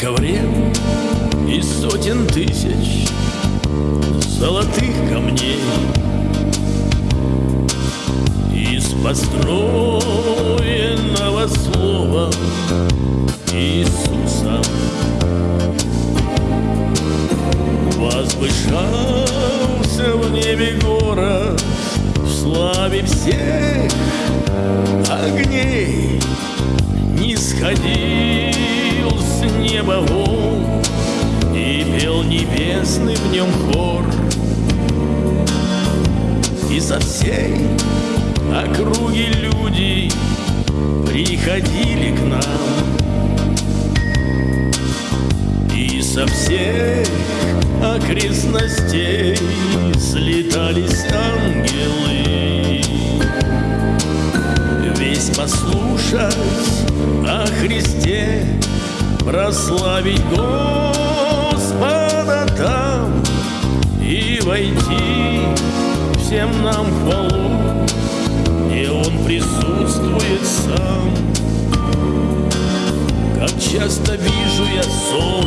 ковре из сотен тысяч золотых камней. Из построенного слова Иисуса Возвышался в небе город В славе всех огней Не сходил с неба он И пел небесный в нем хор. И со всей округи люди Приходили к нам. И со всех окрестностей Слетались ангелы. Весь послушать о Христе Прославить Господа там И войти всем нам в хвалу Где Он присутствует сам. Как часто вижу я сон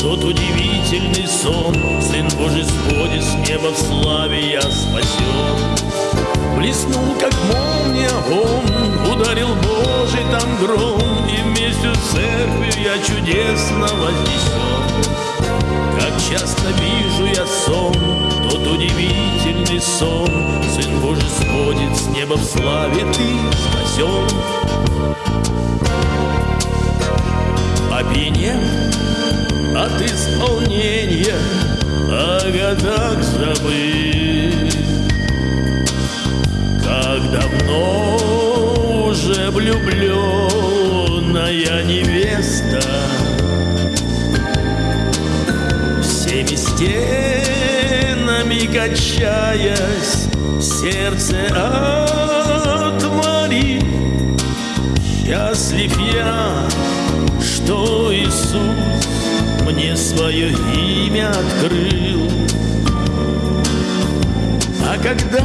тот удивительный сон. Сын Божий сходит с неба в славе Я спасен. Блеснул, как молния он церковью я чудесно вознесен Как часто вижу я сон Тот удивительный сон. Сын Божий сходит с неба в славе Ты спасен Опьянев от исполнения о годах забыть. Качаясь, сердце отвори. Счастлив я, что Иисус мне свое имя открыл. А когда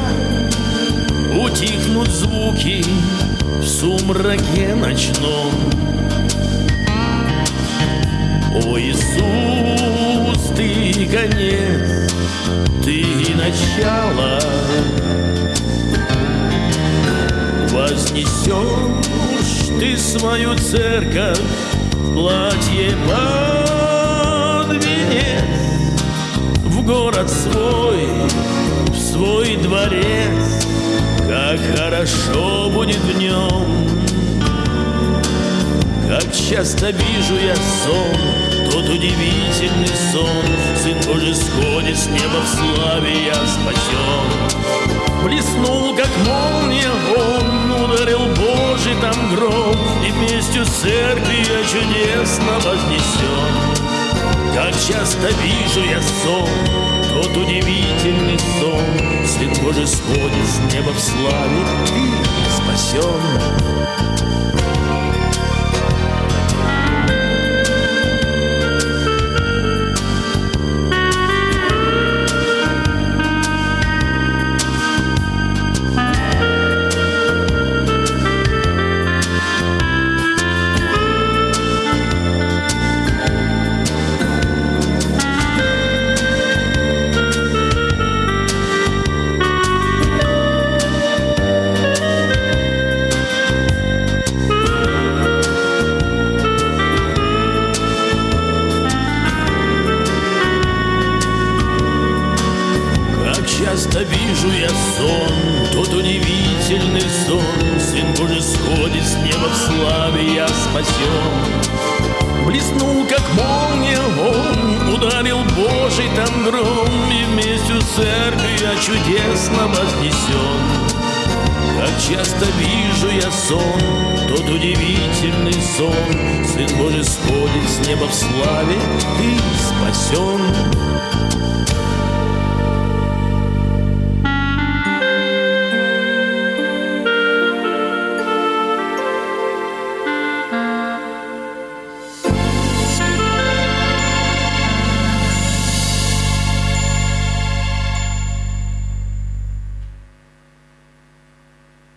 утихнут звуки в сумраке ночном, О, Иисус, ты конец, ты начало, Вознесешь ты свою церковь платье под венец. В город свой, в свой дворец. Как хорошо будет в нем. Как часто вижу я сон Тот удивительный сон Сын Божий сходит с неба в славе Я спасен. Блеснул, как молния он Ударил Божий там гром И вместе с церковью я чудесно вознесен. Как часто вижу я сон Тот удивительный сон Сын Божий сходит с неба в славе Ты спасен часто вижу я сон, тот удивительный сон, Сын Божий сходит с неба в славе, я спасен. Блеснул, как молния он, ударил Божий там гром, И вместе с церковью я чудесно вознесен. Как часто вижу я сон, тот удивительный сон, Сын Божий сходит с неба в славе, ты спасен.